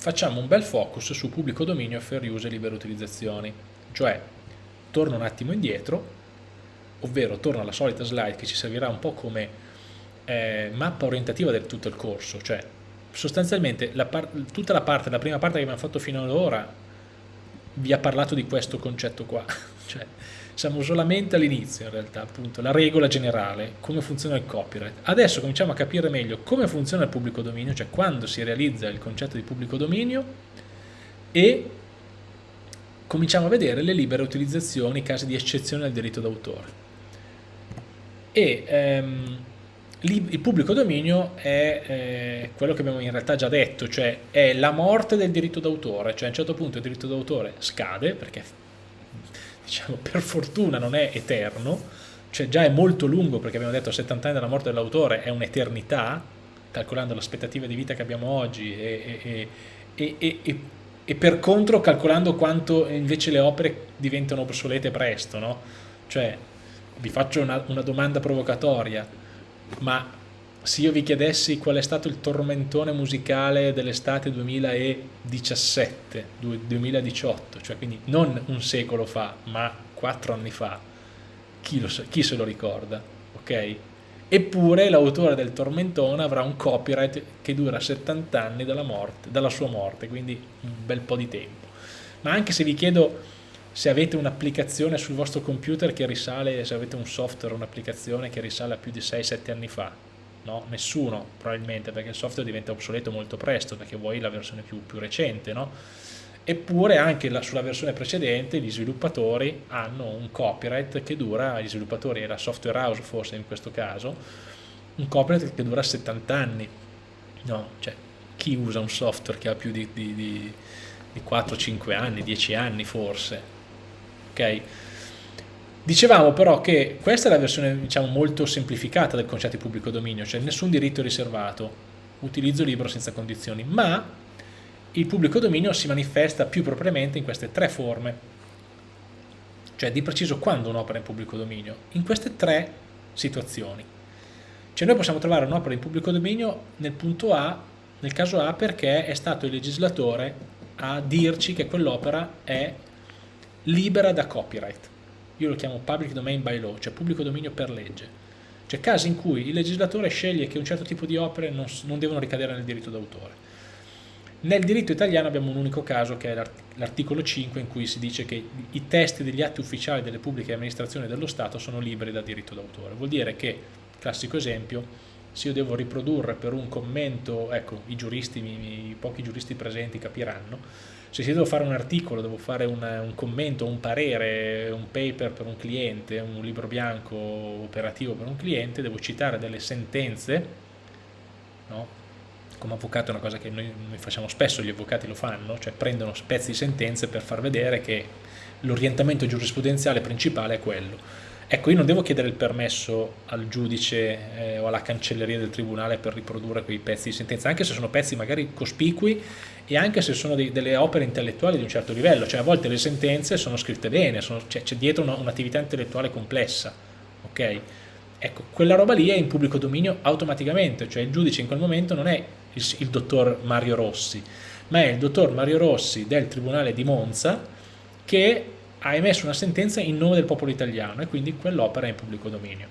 facciamo un bel focus su pubblico dominio, fair use e libere utilizzazioni, cioè torno un attimo indietro, ovvero torno alla solita slide che ci servirà un po' come eh, mappa orientativa di tutto il corso, cioè sostanzialmente la tutta la parte, la prima parte che abbiamo fatto fino ad ora vi ha parlato di questo concetto qua, cioè siamo solamente all'inizio in realtà, appunto, la regola generale, come funziona il copyright. Adesso cominciamo a capire meglio come funziona il pubblico dominio, cioè quando si realizza il concetto di pubblico dominio e cominciamo a vedere le libere utilizzazioni, casi di eccezione al diritto d'autore. E ehm, il pubblico dominio è eh, quello che abbiamo in realtà già detto, cioè è la morte del diritto d'autore, cioè a un certo punto il diritto d'autore scade, perché diciamo per fortuna non è eterno, cioè già è molto lungo perché abbiamo detto 70 anni dalla morte dell'autore è un'eternità, calcolando l'aspettativa di vita che abbiamo oggi e, e, e, e, per contro calcolando quanto invece le opere diventano obsolete presto, no? Cioè vi faccio una, una domanda provocatoria, ma se io vi chiedessi qual è stato il tormentone musicale dell'estate 2017, 2018, cioè quindi non un secolo fa, ma quattro anni fa, chi, lo, chi se lo ricorda? Ok? Eppure l'autore del tormentone avrà un copyright che dura 70 anni dalla, morte, dalla sua morte, quindi un bel po' di tempo. Ma anche se vi chiedo se avete un'applicazione sul vostro computer che risale, se avete un software, un'applicazione che risale a più di 6-7 anni fa, no? Nessuno probabilmente, perché il software diventa obsoleto molto presto, perché vuoi la versione più, più recente, no? Eppure anche la, sulla versione precedente gli sviluppatori hanno un copyright che dura, gli sviluppatori e la software house forse in questo caso, un copyright che dura 70 anni. No, cioè chi usa un software che ha più di, di, di, di 4-5 anni, 10 anni forse? ok? Dicevamo però che questa è la versione diciamo, molto semplificata del concetto di pubblico dominio, cioè nessun diritto riservato, utilizzo libero senza condizioni, ma il pubblico dominio si manifesta più propriamente in queste tre forme, cioè di preciso quando un'opera è in pubblico dominio, in queste tre situazioni. Cioè noi possiamo trovare un'opera in pubblico dominio nel punto A, nel caso A perché è stato il legislatore a dirci che quell'opera è libera da copyright. Io lo chiamo public domain by law, cioè pubblico dominio per legge. Cioè casi in cui il legislatore sceglie che un certo tipo di opere non, non devono ricadere nel diritto d'autore. Nel diritto italiano abbiamo un unico caso che è l'articolo 5 in cui si dice che i testi degli atti ufficiali delle pubbliche amministrazioni dello Stato sono liberi da diritto d'autore. Vuol dire che, classico esempio, se io devo riprodurre per un commento, ecco, i giuristi, i, pochi giuristi presenti capiranno, se devo fare un articolo, devo fare una, un commento, un parere, un paper per un cliente, un libro bianco operativo per un cliente, devo citare delle sentenze, no? come avvocato è una cosa che noi, noi, facciamo spesso, gli avvocati lo fanno, cioè prendono pezzi di sentenze per far vedere che l'orientamento giurisprudenziale principale è quello Ecco, io non devo chiedere il permesso al giudice eh, o alla cancelleria del tribunale per riprodurre quei pezzi di sentenza, anche se sono pezzi magari cospicui e anche se sono dei, delle opere intellettuali di un certo livello, cioè a volte le sentenze sono scritte bene, c'è, c'è dietro un'attività un intellettuale complessa, ok? Ecco, quella roba lì è in pubblico dominio automaticamente, cioè il giudice in quel momento non è il, il dottor Mario Rossi, ma è il dottor Mario Rossi del Tribunale di Monza che ha emesso una sentenza in nome del popolo italiano e quindi quell'opera è in pubblico dominio.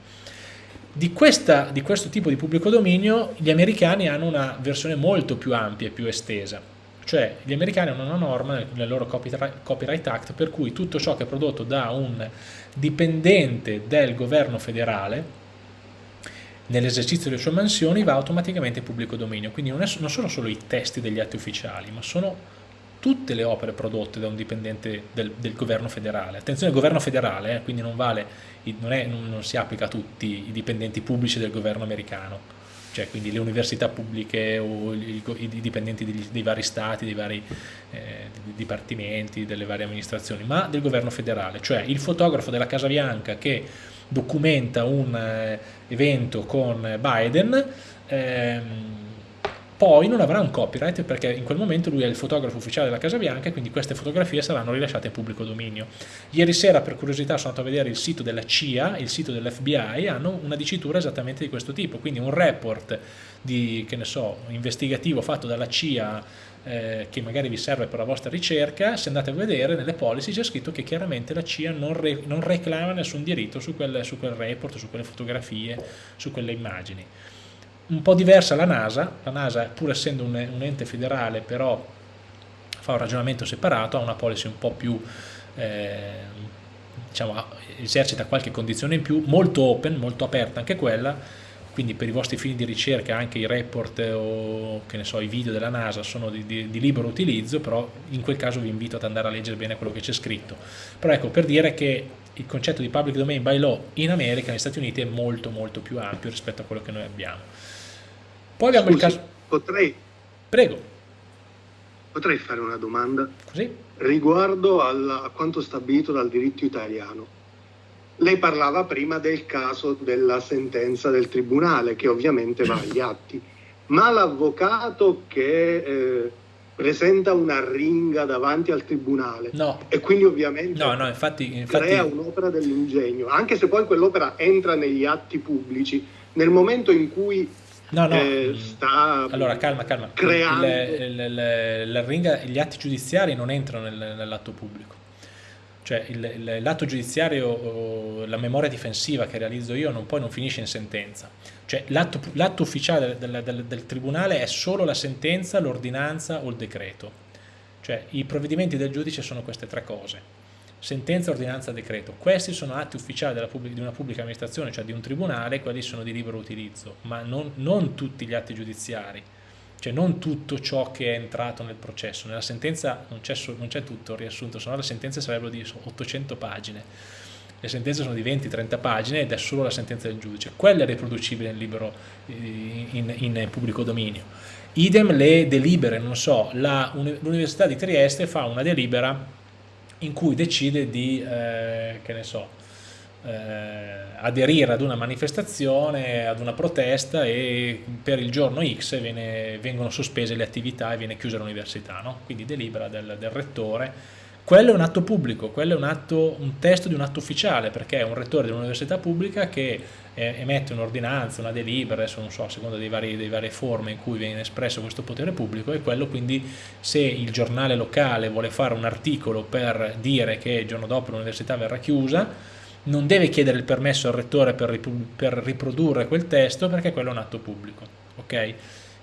Di, questa, di, questo tipo di pubblico dominio gli americani hanno una versione molto più ampia e più estesa, cioè gli americani hanno una norma nel loro Copyright Act per cui tutto ciò che è prodotto da un dipendente del governo federale nell'esercizio delle sue mansioni va automaticamente in pubblico dominio, quindi non, è, non sono solo i testi degli atti ufficiali, ma sono tutte le opere prodotte da un dipendente del, del governo federale. Attenzione, governo federale, eh, quindi non, vale, non, è, non, non, si applica a tutti i dipendenti pubblici del governo americano, cioè quindi le università pubbliche o i, i dipendenti degli, dei vari stati, dei vari eh, dipartimenti, delle varie amministrazioni, ma del governo federale, cioè il fotografo della Casa Bianca che documenta un eh, evento con Biden, ehm, poi non avrà un copyright perché in quel momento lui è il fotografo ufficiale della Casa Bianca e quindi queste fotografie saranno rilasciate in pubblico dominio. Ieri sera per curiosità sono andato a vedere il sito della CIA, il sito dell'FBI, hanno una dicitura esattamente di questo tipo, quindi un report di, che ne so, investigativo fatto dalla CIA eh, che magari vi serve per la vostra ricerca, se andate a vedere nelle policy c'è scritto che chiaramente la CIA non, re, non reclama nessun diritto su quel, su quel report, su quelle fotografie, su quelle immagini. Un po' diversa la NASA, la NASA pur essendo un, un ente federale però fa un ragionamento separato, ha una policy un po' più eh, diciamo, esercita qualche condizione in più, molto open, molto aperta anche quella, quindi per i vostri fini di ricerca anche i report o che ne so, i video della NASA sono di, di, di, libero utilizzo, però in quel caso vi invito ad andare a leggere bene quello che c'è scritto. Però ecco, per dire che il concetto di public domain by law in America, negli Stati Uniti, è molto molto più ampio rispetto a quello che noi abbiamo. Poi abbiamo Scusi, il caso... Potrei... Prego. Potrei fare una domanda? Così? Riguardo al, a quanto stabilito dal diritto italiano. Lei parlava prima del caso della sentenza del tribunale, che ovviamente va agli atti, ma l'avvocato che eh, presenta una ringa davanti al tribunale no. e quindi ovviamente no, no, infatti, infatti... crea un'opera dell'ingegno, anche se poi quell'opera entra negli atti pubblici, nel momento in cui No, no. Eh, sta allora, calma, calma. creando... Il, il, il, la ringa, gli atti giudiziari non entrano nel, nell'atto pubblico. Cioè l'atto giudiziario, la memoria difensiva che realizzo io non, poi non finisce in sentenza. Cioè l'atto ufficiale del, del, del tribunale è solo la sentenza, l'ordinanza o il decreto. Cioè i provvedimenti del giudice sono queste tre cose sentenza, ordinanza, decreto. Questi sono atti ufficiali di una pubblica amministrazione, cioè di un tribunale, quelli sono di libero utilizzo, ma non, non tutti gli atti giudiziari, cioè non tutto ciò che è entrato nel processo. Nella sentenza non c'è tutto riassunto, se no le sentenze sarebbero di 800 pagine. Le sentenze sono di 20-30 pagine ed è solo la sentenza del giudice. Quella è riproducibile in, libero, in, in pubblico dominio. Idem le delibere, non so, l'Università di Trieste fa una delibera in cui decide di, eh, che ne so, eh, aderire ad una manifestazione, ad una protesta e per il giorno X viene, vengono sospese le attività e viene chiusa l'università, no? quindi delibera del, del, rettore. Quello è un atto pubblico, quello è un, atto, un testo di un atto ufficiale perché è un rettore di un'università pubblica che eh, emette un'ordinanza, una delibera, adesso non so, a seconda dei varie forme in cui viene espresso questo potere pubblico e quello quindi se il giornale locale vuole fare un articolo per dire che il giorno dopo l'università verrà chiusa, non deve chiedere il permesso al rettore per riprodurre quel testo perché quello è un atto pubblico. ok?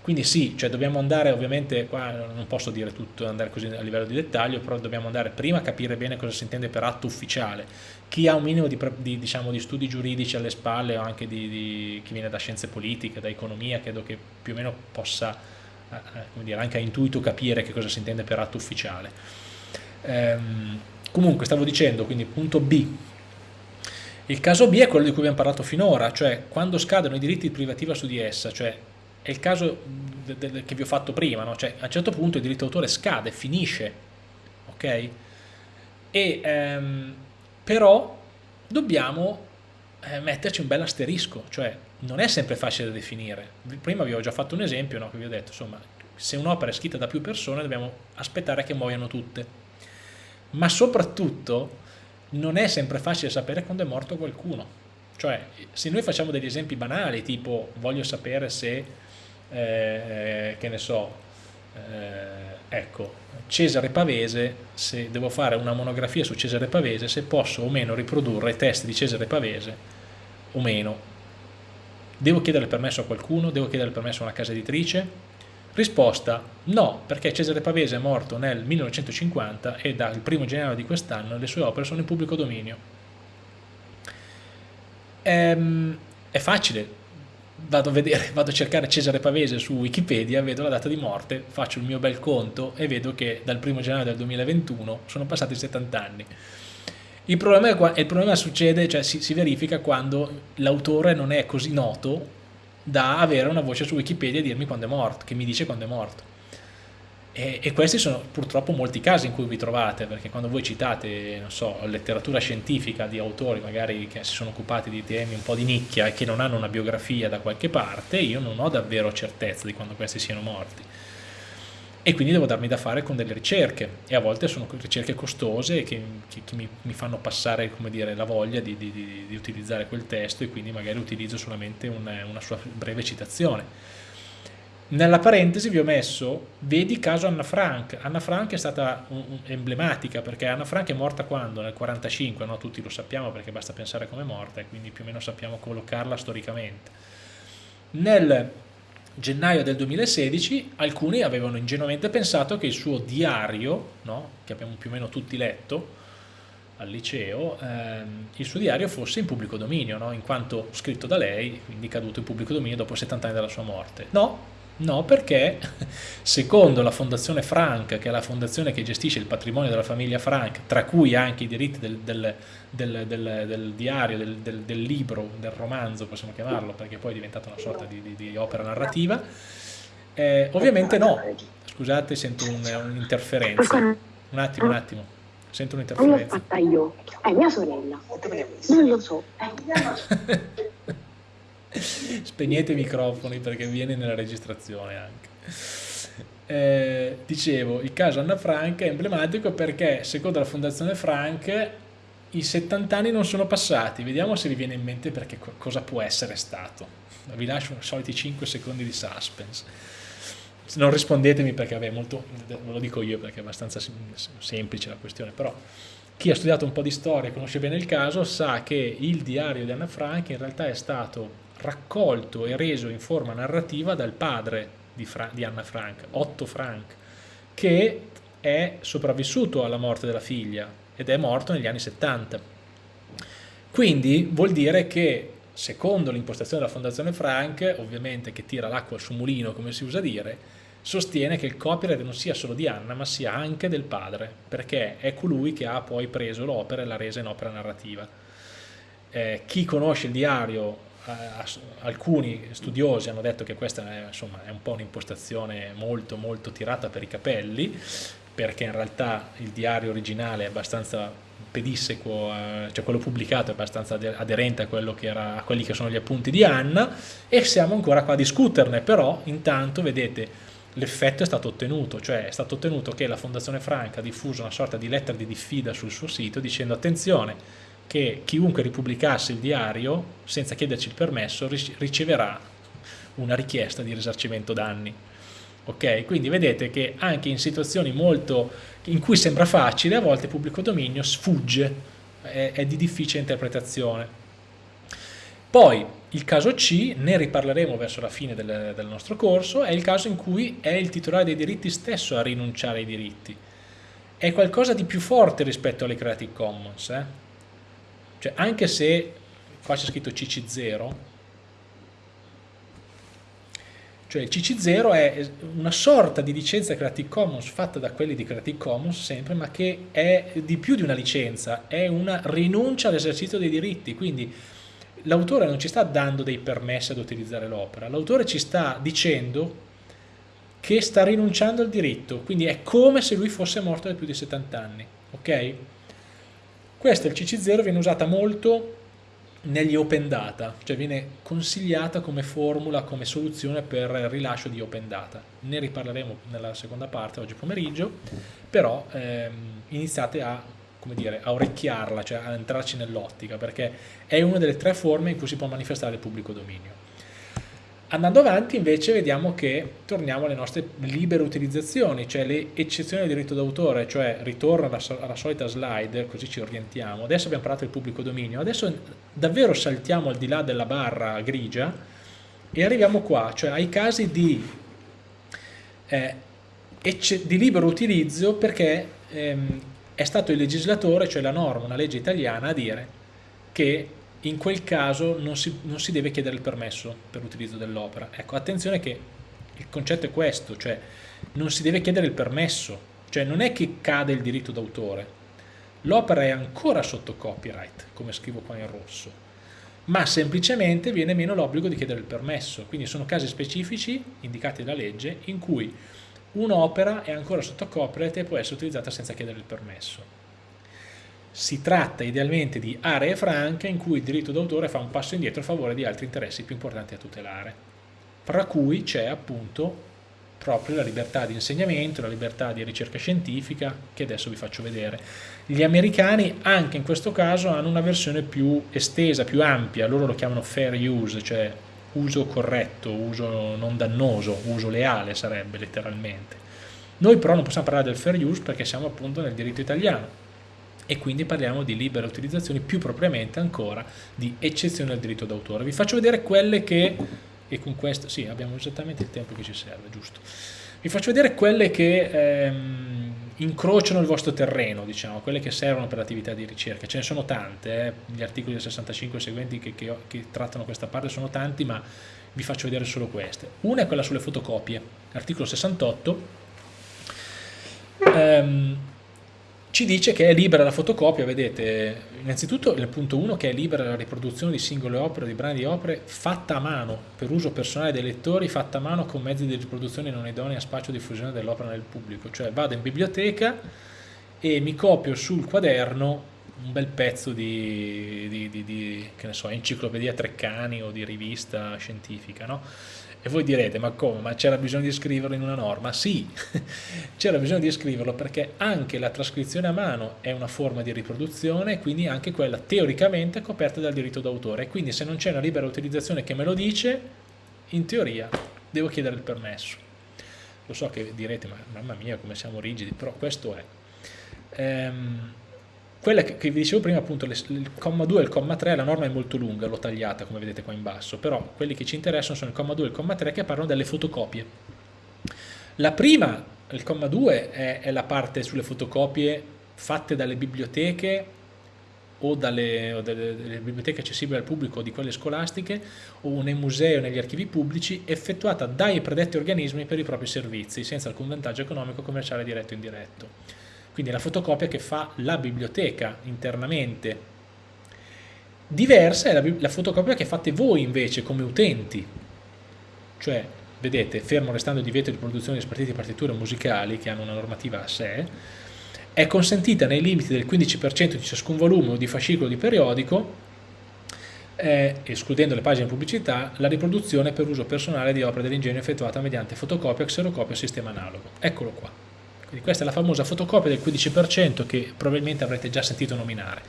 Quindi sì, cioè dobbiamo andare ovviamente, qua non posso dire tutto, andare così a livello di dettaglio, però dobbiamo andare prima a capire bene cosa si intende per atto ufficiale. Chi ha un minimo di, di, diciamo, di studi giuridici alle spalle o anche di, di, chi viene da scienze politiche, da economia, credo che più o meno possa eh, eh dire, anche a intuito capire che cosa si intende per atto ufficiale. Ehm, comunque stavo dicendo, quindi punto B, il caso B è quello di cui abbiamo parlato finora, cioè quando scadono i diritti di privativa su di essa, cioè è il caso che vi ho fatto prima, no? cioè a un certo punto il diritto d'autore scade, finisce, ok? E, ehm, però dobbiamo eh, metterci un bel asterisco, cioè non è sempre facile da definire. Prima vi ho già fatto un esempio, no? che vi ho detto, insomma, se un'opera è scritta da più persone dobbiamo aspettare che muoiano tutte. Ma soprattutto non è sempre facile sapere quando è morto qualcuno. Cioè, se noi facciamo degli esempi banali, tipo voglio sapere se eh, che ne so, eh, ecco, Cesare Pavese, se devo fare una monografia su Cesare Pavese, se posso o meno riprodurre i testi di Cesare Pavese o meno. Devo chiedere permesso a qualcuno? Devo chiedere permesso a una casa editrice? Risposta no, perché Cesare Pavese è morto nel 1950 e dal 1 gennaio di quest'anno le sue opere sono in pubblico dominio. Ehm, è facile vado a, vedere, vado a cercare Cesare Pavese su Wikipedia, vedo la data di morte, faccio il mio bel conto e vedo che dal 1 gennaio del 2021 sono passati 70 anni. Il problema, il problema succede, cioè si, si verifica quando l'autore non è così noto da avere una voce su Wikipedia e dirmi quando è morto, che mi dice quando è morto. E, e, questi sono purtroppo molti casi in cui vi trovate, perché quando voi citate, so, letteratura scientifica di autori magari che si sono occupati di temi un po' di nicchia e che non hanno una biografia da qualche parte, io non ho davvero certezza di quando questi siano morti. E quindi devo darmi da fare con delle ricerche, e a volte sono ricerche costose che, che, che mi, mi, fanno passare dire, la voglia di, di, di, di, utilizzare quel testo e quindi magari utilizzo solamente una, una sua breve citazione Nella parentesi vi ho messo, vedi caso Anna Frank. Anna Frank è stata emblematica perché Anna Frank è morta quando? Nel 45, no? tutti lo sappiamo perché basta pensare come è morta e quindi più o meno sappiamo collocarla storicamente. Nel gennaio del 2016 alcuni avevano ingenuamente pensato che il suo diario, no? che abbiamo più o meno tutti letto al liceo, ehm, il suo diario fosse in pubblico dominio, no? in quanto scritto da lei, quindi caduto in pubblico dominio dopo 70 anni dalla sua morte. No, No, perché secondo la Fondazione Frank, che è la fondazione che gestisce il patrimonio della famiglia Frank, tra cui anche i diritti del, del, del, del diario, del, libro, del romanzo, possiamo chiamarlo, perché poi è diventata una sorta di, di, di opera narrativa, eh, ovviamente no. Scusate, sento un'interferenza. Un, un attimo, un attimo. Sento un'interferenza. L'ho fatta io, è mia sorella. Non lo so. Spegnete i microfoni perché viene nella registrazione anche. Eh, dicevo, il caso Anna Frank è emblematico perché secondo la Fondazione Frank i 70 anni non sono passati, vediamo se vi viene in mente perché cosa può essere stato. Vi lascio i soliti 5 secondi di suspense. Non rispondetemi perché vabbè, molto, ve lo dico io perché è abbastanza semplice la questione, però chi ha studiato un po' di storia e conosce bene il caso sa che il diario di Anna Frank in realtà è stato raccolto e reso in forma narrativa dal padre di, Fra di Anna Frank, Otto Frank, che è sopravvissuto alla morte della figlia ed è morto negli anni 70. Quindi vuol dire che secondo l'impostazione della Fondazione Frank, ovviamente che tira l'acqua sul mulino come si usa dire, sostiene che il copyright non sia solo di Anna ma sia anche del padre, perché è colui che ha poi preso l'opera e l'ha resa in opera narrativa. Eh, chi conosce il diario alcuni studiosi hanno detto che questa è, insomma, è un po' un'impostazione molto molto tirata per i capelli perché in realtà il diario originale è abbastanza pedissequo, eh, cioè quello pubblicato è abbastanza aderente a, che era, a quelli che sono gli appunti di Anna e siamo ancora qua a discuterne, però intanto vedete l'effetto è stato ottenuto, cioè è stato ottenuto che la Fondazione Franca ha diffuso una sorta di lettera di diffida sul suo sito dicendo attenzione che chiunque ripubblicasse il diario senza chiederci il permesso riceverà una richiesta di risarcimento danni. Ok, quindi vedete che anche in situazioni molto in cui sembra facile, a volte il pubblico dominio sfugge, è, è di difficile interpretazione. Poi il caso C, ne riparleremo verso la fine del, del, nostro corso, è il caso in cui è il titolare dei diritti stesso a rinunciare ai diritti. È qualcosa di più forte rispetto alle Creative Commons, eh? Cioè, anche se qua c'è scritto CC0, cioè il CC0 è una sorta di licenza Creative Commons fatta da quelli di Creative Commons sempre, ma che è di più di una licenza, è una rinuncia all'esercizio dei diritti, quindi l'autore non ci sta dando dei permessi ad utilizzare l'opera, l'autore ci sta dicendo che sta rinunciando al diritto, quindi è come se lui fosse morto da più di 70 anni, ok? Questa, il CC0, viene usata molto negli open data, cioè viene consigliata come formula, come soluzione per il rilascio di open data. Ne riparleremo nella seconda parte, oggi pomeriggio, però ehm, iniziate a, dire, a orecchiarla, cioè a entrarci nell'ottica, perché è una delle tre forme in cui si può manifestare il pubblico dominio. Andando avanti invece vediamo che torniamo alle nostre libere utilizzazioni, cioè le eccezioni del diritto d'autore, cioè ritorno alla, alla, solita slide, così ci orientiamo. Adesso abbiamo parlato del pubblico dominio, adesso davvero saltiamo al di là della barra grigia e arriviamo qua, cioè ai casi di, eh, di libero utilizzo perché ehm, è stato il legislatore, cioè la norma, una legge italiana, a dire che in quel caso non si, non si deve chiedere il permesso per l'utilizzo dell'opera. Ecco, attenzione che il concetto è questo, cioè non si deve chiedere il permesso, cioè non è che cade il diritto d'autore, l'opera è ancora sotto copyright, come scrivo qua in rosso, ma semplicemente viene meno l'obbligo di chiedere il permesso, quindi sono casi specifici indicati dalla legge in cui un'opera è ancora sotto copyright e può essere utilizzata senza chiedere il permesso. Si tratta idealmente di aree franche in cui il diritto d'autore fa un passo indietro a favore di altri interessi più importanti a tutelare, fra cui c'è appunto proprio la libertà di insegnamento, la libertà di ricerca scientifica, che adesso vi faccio vedere. Gli americani anche in questo caso hanno una versione più estesa, più ampia, loro lo chiamano fair use, cioè uso corretto, uso non dannoso, uso leale sarebbe letteralmente. Noi però non possiamo parlare del fair use perché siamo appunto nel diritto italiano e quindi parliamo di libere utilizzazioni, più propriamente ancora di eccezione al diritto d'autore. Vi faccio vedere quelle che, e con questo, sì abbiamo esattamente il tempo che ci serve, giusto. Vi faccio vedere quelle che ehm, incrociano il vostro terreno, diciamo, quelle che servono per l'attività di ricerca. Ce ne sono tante, eh? gli articoli del 65 seguenti che, che, che trattano questa parte sono tanti, ma vi faccio vedere solo queste. Una è quella sulle fotocopie, articolo 68. Ehm, ci dice che è libera la fotocopia, vedete, innanzitutto il punto 1 che è libera la riproduzione di singole opere, di brani di opere fatta a mano, per uso personale dei lettori, fatta a mano con mezzi di riproduzione non idonei a spazio di diffusione dell'opera nel pubblico, cioè vado in biblioteca e mi copio sul quaderno un bel pezzo di, di, di, di so, enciclopedia Treccani o di rivista scientifica, no? E voi direte, ma come? Ma c'era bisogno di scriverlo in una norma? Sì, c'era bisogno di scriverlo perché anche la trascrizione a mano è una forma di riproduzione, quindi anche quella teoricamente è coperta dal diritto d'autore. Quindi se non c'è una libera utilizzazione che me lo dice, in teoria devo chiedere il permesso. Lo so che direte, ma mamma mia come siamo rigidi, però questo è. Ehm, quella che, che, vi dicevo prima, appunto, le, il comma 2 e il comma 3, la norma è molto lunga, l'ho tagliata come vedete qua in basso, però quelli che ci interessano sono il comma 2 e il comma 3 che parlano delle fotocopie. La prima, il comma 2, è, è la parte sulle fotocopie fatte dalle biblioteche o dalle, o dalle, biblioteche accessibili al pubblico o di quelle scolastiche o nei musei o negli archivi pubblici effettuata dai predetti organismi per i propri servizi senza alcun vantaggio economico, commerciale diretto o indiretto quindi la fotocopia che fa la biblioteca internamente. Diversa è la, la fotocopia che fate voi invece come utenti, cioè vedete, fermo restando il divieto di produzione di spartiti partiture musicali che hanno una normativa a sé, è consentita nei limiti del 15% di ciascun volume o di fascicolo di periodico, eh, escludendo le pagine pubblicità, la riproduzione per uso personale di opere dell'ingegno effettuata mediante fotocopia, xerocopia o sistema analogo. Eccolo qua. Quindi questa è la famosa fotocopia del 15% che probabilmente avrete già sentito nominare.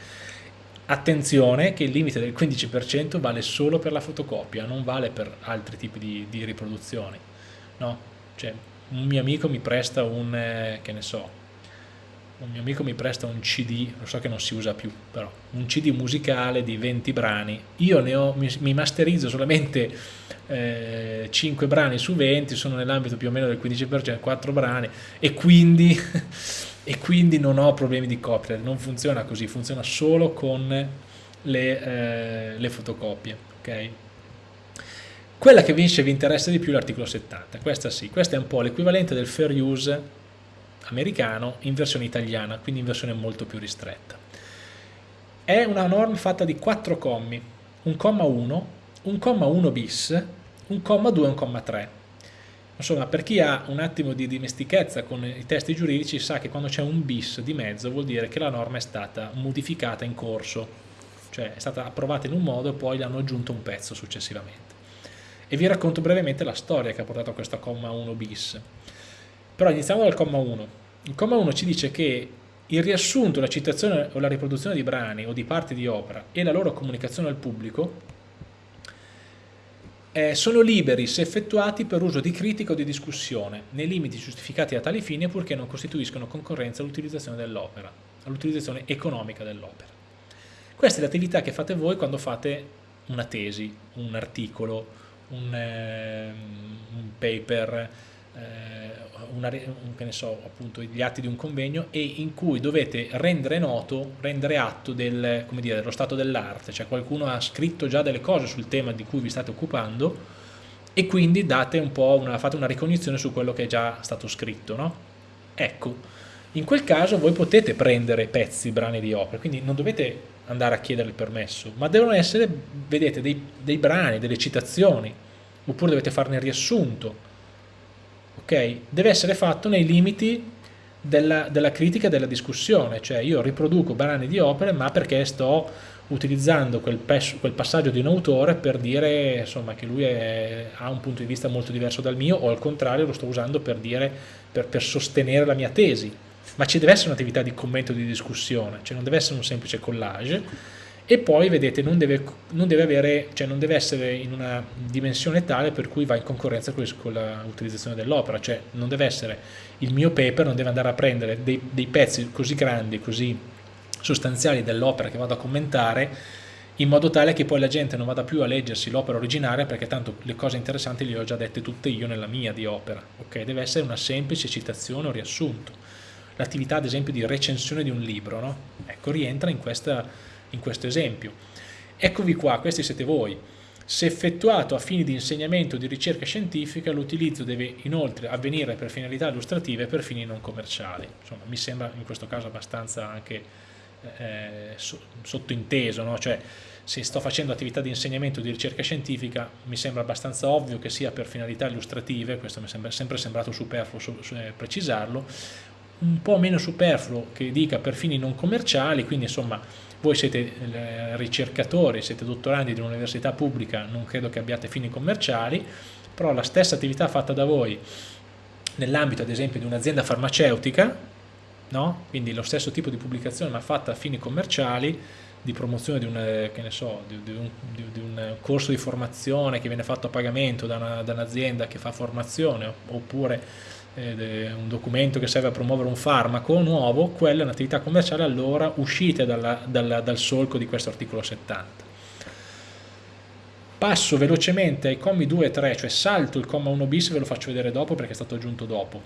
Attenzione che il limite del 15% vale solo per la fotocopia, non vale per altri tipi di, di riproduzioni. No? Cioè, un mio amico mi presta un, eh, che ne so, un mio amico mi presta un CD, lo so che non si usa più, però un CD musicale di 20 brani, io ne ho, mi, mi masterizzo solamente eh, 5 brani su 20, sono nell'ambito più o meno del 15%, 4 brani e quindi, e quindi non ho problemi di copyright, non funziona così, funziona solo con le, eh, le fotocopie, ok? Quella che invece vi interessa di più è l'articolo 70, questa sì, questa è un po' l'equivalente del fair use americano in versione italiana, quindi in versione molto più ristretta. È una norma fatta di quattro commi, un comma 1, un comma 1 bis, un comma 2 e un comma 3. Insomma, per chi ha un attimo di dimestichezza con i testi giuridici sa che quando c'è un bis di mezzo vuol dire che la norma è stata modificata in corso, cioè è stata approvata in un modo e poi le hanno aggiunto un pezzo successivamente. E vi racconto brevemente la storia che ha portato a questo comma 1 bis. Però iniziamo dal comma 1. Il comma 1 ci dice che il riassunto, la citazione o la riproduzione di brani o di parti di opera e la loro comunicazione al pubblico eh, sono liberi se effettuati per uso di critica o di discussione, nei limiti giustificati a tali fini purché non costituiscono concorrenza all'utilizzazione dell'opera, all'utilizzazione economica dell'opera. Questa è l'attività che fate voi quando fate una tesi, un articolo, un, eh, un paper, una, un, so, appunto, gli atti di un convegno e in cui dovete rendere noto, rendere atto del, dire, dello stato dell'arte, cioè qualcuno ha scritto già delle cose sul tema di cui vi state occupando e quindi date un una, fate una ricognizione su quello che è già stato scritto. No? Ecco, in quel caso voi potete prendere pezzi, brani di opere, quindi non dovete andare a chiedere il permesso, ma devono essere, vedete, dei, dei brani, delle citazioni, oppure dovete farne riassunto, ok? Deve essere fatto nei limiti della, della critica e della discussione, cioè io riproduco brani di opere ma perché sto utilizzando quel, quel, passaggio di un autore per dire insomma, che lui è, ha un punto di vista molto diverso dal mio o al contrario lo sto usando per, dire, per, per sostenere la mia tesi. Ma ci deve essere un'attività di commento e di discussione. Cioè non deve essere un semplice collage e poi vedete non deve, non deve, avere, cioè non deve essere in una dimensione tale per cui va in concorrenza con l'utilizzazione dell'opera, cioè non deve essere il mio paper, non deve andare a prendere dei, dei pezzi così grandi, così sostanziali dell'opera che vado a commentare in modo tale che poi la gente non vada più a leggersi l'opera originaria perché tanto le cose interessanti le ho già dette tutte io nella mia di opera, ok? Deve essere una semplice citazione o riassunto. L'attività ad esempio di recensione di un libro, no? Ecco, rientra in questa in questo esempio. Eccovi qua, questi siete voi. Se effettuato a fini di insegnamento o di ricerca scientifica, l'utilizzo deve inoltre avvenire per finalità illustrative e per fini non commerciali. Insomma, mi sembra in questo caso abbastanza anche eh, sottointeso, no? cioè se sto facendo attività di insegnamento o di ricerca scientifica mi sembra abbastanza ovvio che sia per finalità illustrative, questo mi è sempre sembrato superfluo eh, precisarlo, un po' meno superfluo che dica per fini non commerciali, quindi insomma voi siete eh, ricercatori, siete dottorandi di un'università pubblica, non credo che abbiate fini commerciali, però la stessa attività fatta da voi nell'ambito ad esempio di un'azienda farmaceutica, no? quindi lo stesso tipo di pubblicazione ma fatta a fini commerciali, di promozione di un, so, di, di, un, di un, corso di formazione che viene fatto a pagamento da un'azienda un che fa formazione oppure eh, un documento che serve a promuovere un farmaco nuovo, quella è un'attività commerciale allora uscite dalla, dalla, dal solco di questo articolo 70. Passo velocemente ai commi 2 e 3, cioè salto il comma 1 bis, ve lo faccio vedere dopo perché è stato aggiunto dopo.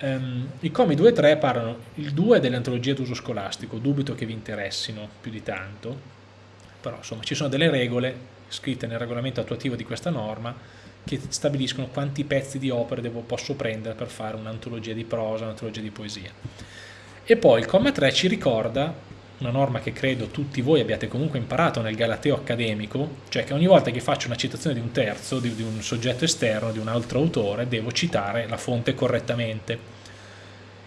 Um, I commi 2 e 3 parlano, il 2 delle antologie d'uso scolastico, dubito che vi interessino più di tanto, però insomma ci sono delle regole scritte nel regolamento attuativo di questa norma che stabiliscono quanti pezzi di opere devo, posso prendere per fare un'antologia di prosa, un'antologia di poesia. E poi il comma 3 ci ricorda una norma che credo tutti voi abbiate comunque imparato nel Galateo accademico, cioè che ogni volta che faccio una citazione di un terzo, di, di un soggetto esterno, di un altro autore, devo citare la fonte correttamente.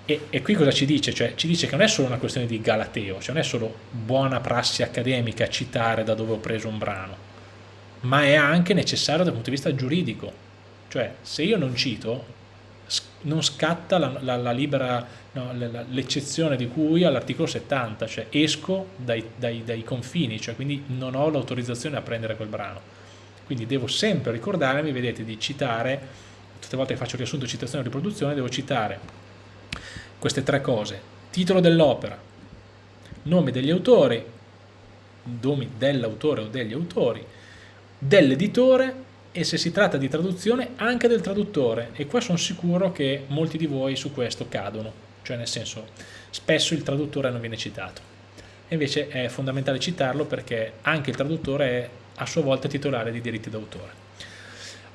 E, e, qui cosa ci dice? Cioè, ci dice che non è solo una questione di Galateo, cioè non è solo buona prassi accademica citare da dove ho preso un brano, ma è anche necessario dal punto di vista giuridico. Cioè, se io non cito, non scatta libera, no, l'eccezione di cui all'articolo 70, cioè esco dai, dai, dai confini, cioè quindi non ho l'autorizzazione a prendere quel brano. Quindi devo sempre ricordarmi, vedete, di citare, tutte le volte che faccio riassunto, citazione o riproduzione, devo citare queste tre cose. Titolo dell'opera, nome degli autori, nomi dell'autore o degli autori, dell'editore e se si tratta di traduzione anche del traduttore. E qua sono sicuro che molti di voi su questo cadono, cioè nel senso spesso il traduttore non viene citato. E invece è fondamentale citarlo perché anche il traduttore è a sua volta titolare di diritti d'autore.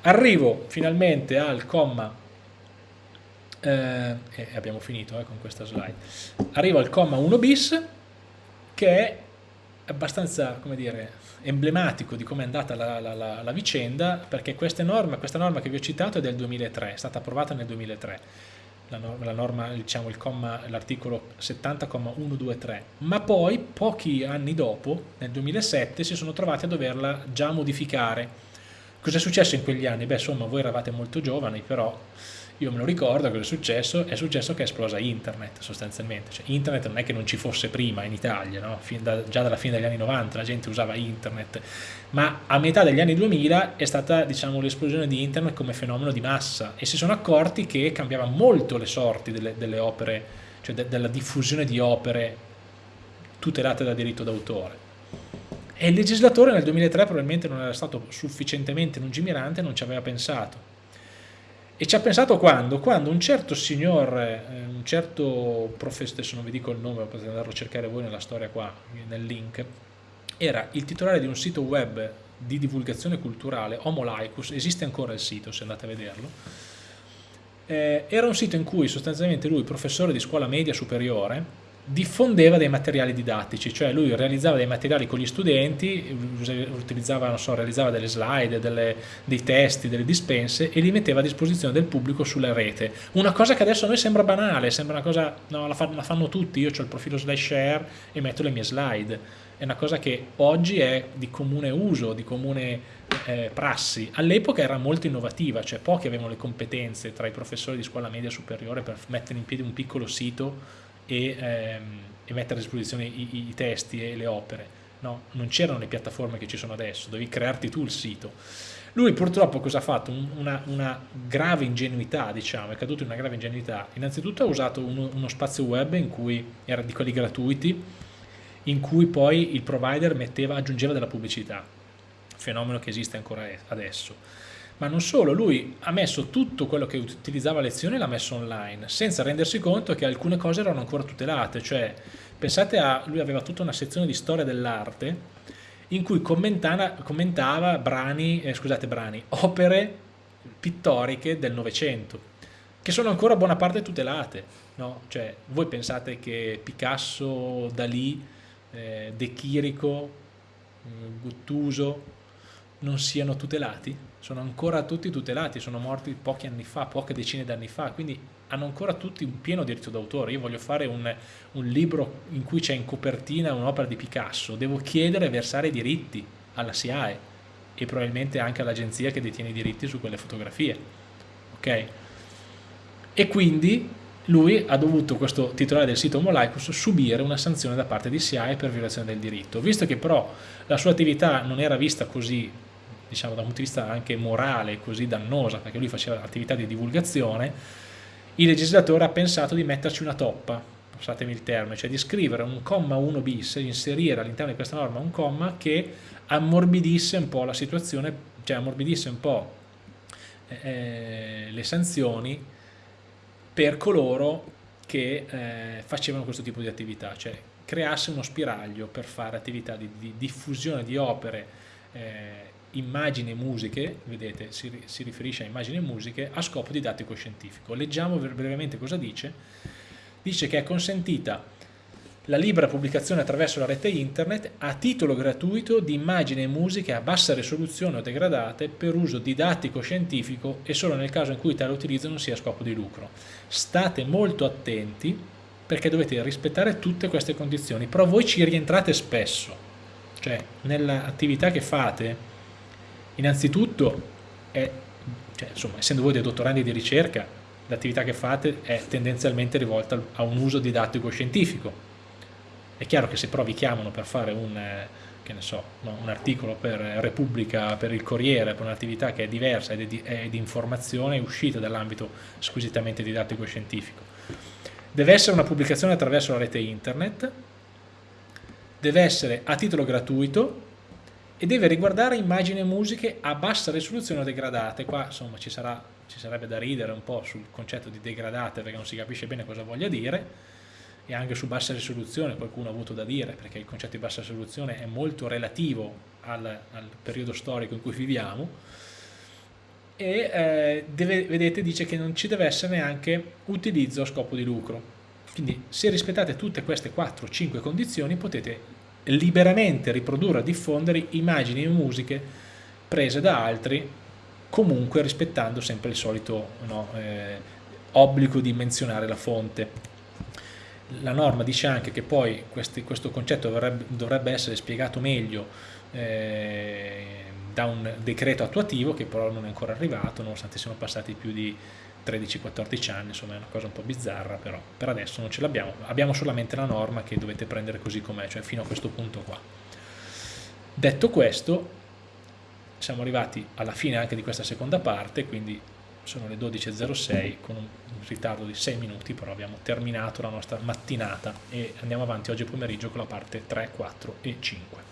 Arrivo finalmente al comma, eh, abbiamo finito eh, con questa slide, arrivo al comma 1 bis che è abbastanza, come dire, emblematico di come è andata la, la, la, la vicenda perché norme, questa norma che vi ho citato è del 2003, è stata approvata nel 2003 la norma, la norma diciamo l'articolo 70,123 ma poi pochi anni dopo nel 2007 si sono trovati a doverla già modificare cosa è successo in quegli anni? beh insomma voi eravate molto giovani però io me lo ricordo cosa è successo, è successo che è esplosa internet sostanzialmente, cioè, internet non è che non ci fosse prima in Italia, no? da, già dalla fine degli anni 90 la gente usava internet, ma a metà degli anni 2000 è stata diciamo, l'esplosione di internet come fenomeno di massa e si sono accorti che cambiava molto le sorti delle, delle opere, cioè de, della diffusione di opere tutelate da diritto d'autore. E il legislatore nel 2003 probabilmente non era stato sufficientemente lungimirante, non ci aveva pensato e ci ha pensato quando? Quando un certo signor, eh, un certo professore, adesso non vi dico il nome, potete andarlo a cercare voi nella storia qua, nel link, era il titolare di un sito web di divulgazione culturale, Homo Laicus, esiste ancora il sito se andate a vederlo, eh, era un sito in cui sostanzialmente lui, professore di scuola media superiore, diffondeva dei materiali didattici, cioè lui realizzava dei materiali con gli studenti, utilizzava, so, realizzava delle slide, delle, dei testi, delle dispense e li metteva a disposizione del pubblico sulla rete. Una cosa che adesso a noi sembra banale, sembra una cosa, no, la, fa, la fanno tutti, io ho il profilo slash share e metto le mie slide. È una cosa che oggi è di comune uso, di comune eh, prassi. All'epoca era molto innovativa, cioè pochi avevano le competenze tra i professori di scuola media superiore per mettere in piedi un piccolo sito e, ehm, e mettere a disposizione i, i, testi e le opere. no? non c'erano le piattaforme che ci sono adesso, dovevi crearti tu il sito. Lui purtroppo cosa ha fatto? Una, una grave ingenuità, diciamo, è caduto in una grave ingenuità. Innanzitutto ha usato uno, uno spazio web in cui era di quelli gratuiti, in cui poi il provider metteva, aggiungeva della pubblicità, fenomeno che esiste ancora adesso. Ma non solo, lui ha messo tutto quello che utilizzava a lezione l'ha messo online, senza rendersi conto che alcune cose erano ancora tutelate, cioè pensate a, lui aveva tutta una sezione di storia dell'arte in cui commentava brani, eh, scusate, brani, opere pittoriche del Novecento, che sono ancora buona parte tutelate. No? Cioè, voi pensate che Picasso, Dalì, eh, De Chirico, eh, Guttuso non siano tutelati? Sono ancora tutti tutelati, sono morti pochi anni fa, poche decine d'anni fa, quindi hanno ancora tutti un pieno diritto d'autore. Io voglio fare un, un libro in cui c'è in copertina un'opera di Picasso, devo chiedere e versare i diritti alla SIAE e probabilmente anche all'agenzia che detiene i diritti su quelle fotografie. Ok? E quindi lui ha dovuto, questo titolare del sito Molaicus, subire una sanzione da parte di SIAE per violazione del diritto. Visto che però la sua attività non era vista così, diciamo da un punto di vista anche morale, così dannosa, perché lui faceva attività di divulgazione, il legislatore ha pensato di metterci una toppa, passatemi il termine, cioè di scrivere un comma 1 bis, inserire all'interno di questa norma un comma che ammorbidisse un po' la situazione, cioè ammorbidisse un po' eh, eh, le sanzioni per coloro che eh, facevano questo tipo di attività, cioè creasse uno spiraglio per fare attività di, di diffusione di opere eh, immagini e musiche, vedete si, si, riferisce a immagini e musiche, a scopo didattico scientifico. Leggiamo brevemente cosa dice. Dice che è consentita la libera pubblicazione attraverso la rete internet a titolo gratuito di immagini e musiche a bassa risoluzione o degradate per uso didattico scientifico e solo nel caso in cui tale utilizzo non sia a scopo di lucro. State molto attenti perché dovete rispettare tutte queste condizioni, però voi ci rientrate spesso, cioè nell'attività che fate Innanzitutto, è, cioè, insomma, essendo voi dei dottorandi di ricerca, l'attività che fate è tendenzialmente rivolta a un uso didattico scientifico. È chiaro che se però vi chiamano per fare un, eh, so, un articolo per Repubblica, per il Corriere, per un'attività che è diversa ed è di, è di informazione, è uscita dall'ambito squisitamente didattico scientifico. Deve essere una pubblicazione attraverso la rete internet, deve essere a titolo gratuito, e deve riguardare immagini e musiche a bassa risoluzione o degradate. Qua insomma ci, sarà, ci sarebbe da ridere un po' sul concetto di degradate perché non si capisce bene cosa voglia dire e anche su bassa risoluzione qualcuno ha avuto da dire perché il concetto di bassa risoluzione è molto relativo al, al periodo storico in cui viviamo e eh, deve, vedete dice che non ci deve essere neanche utilizzo a scopo di lucro quindi se rispettate tutte queste 4-5 condizioni potete liberamente riprodurre e diffondere immagini e musiche prese da altri, comunque rispettando sempre il solito no, eh, obbligo di menzionare la fonte. La norma dice anche che poi questi, questo concetto dovrebbe, dovrebbe, essere spiegato meglio eh, da un decreto attuativo che però non è ancora arrivato, nonostante siano passati più di 13-14 anni, insomma è una cosa un po' bizzarra, però per adesso non ce l'abbiamo, abbiamo solamente la norma che dovete prendere così com'è, cioè fino a questo punto qua. Detto questo, siamo arrivati alla fine anche di questa seconda parte, quindi sono le 12.06 con un ritardo di 6 minuti, però abbiamo terminato la nostra mattinata e andiamo avanti oggi pomeriggio con la parte 3, 4 e 5.